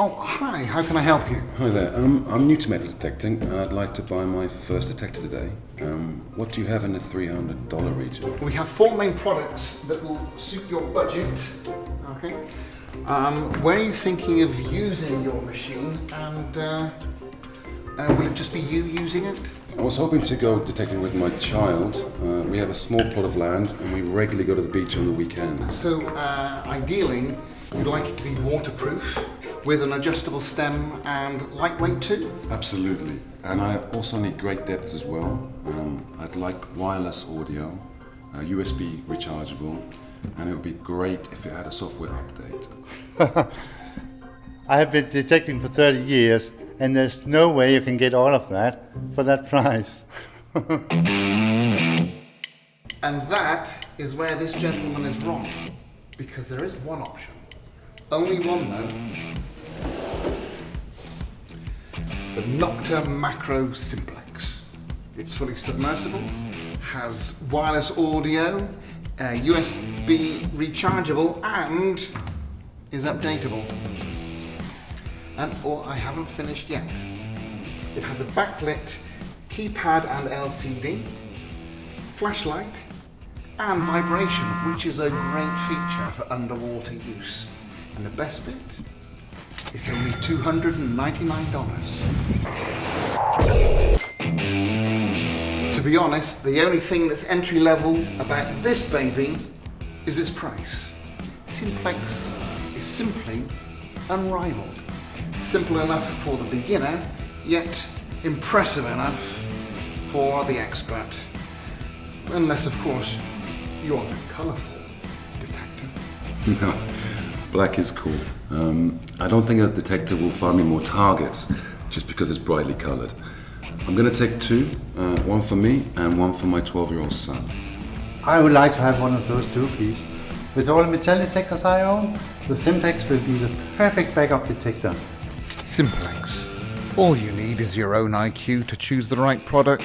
Oh, hi, how can I help you? Hi there. Um, I'm new to metal detecting and I'd like to buy my first detector today. Um, what do you have in the $300 region? We have four main products that will suit your budget. Okay. Um, when are you thinking of using your machine and uh, uh, will it just be you using it? I was hoping to go detecting with my child. Uh, we have a small plot of land and we regularly go to the beach on the weekend. So, uh, ideally, you'd like it to be waterproof with an adjustable stem and lightweight too? Absolutely. And I also need great depth as well. Um, I'd like wireless audio, uh, USB rechargeable, and it would be great if it had a software update. I have been detecting for 30 years, and there's no way you can get all of that for that price. And that is where this gentleman is wrong, because there is one option. Only one though. The Nokta Makro Simplex. It's fully submersible, has wireless audio, uh, USB rechargeable, and is updatable. And or I haven't finished yet. It has a backlit keypad and LCD, flashlight, and vibration, which is a great feature for underwater use. And the best bit? It's only $299. To be honest, the only thing that's entry level about this baby is its price. Simplex is simply unrivaled. Simple enough for the beginner, yet impressive enough for the expert. Unless, of course, you want a colourful detector. no, black is cool. Um, I don't think a detector will find me more targets just because it's brightly coloured. I'm going to take two, uh, one for me and one for my 12-year-old son. I would like to have one of those too, please. With all the metal detectors I own, the Simplex will be the perfect backup detector. Simplex. All you need is your own IQ to choose the right product.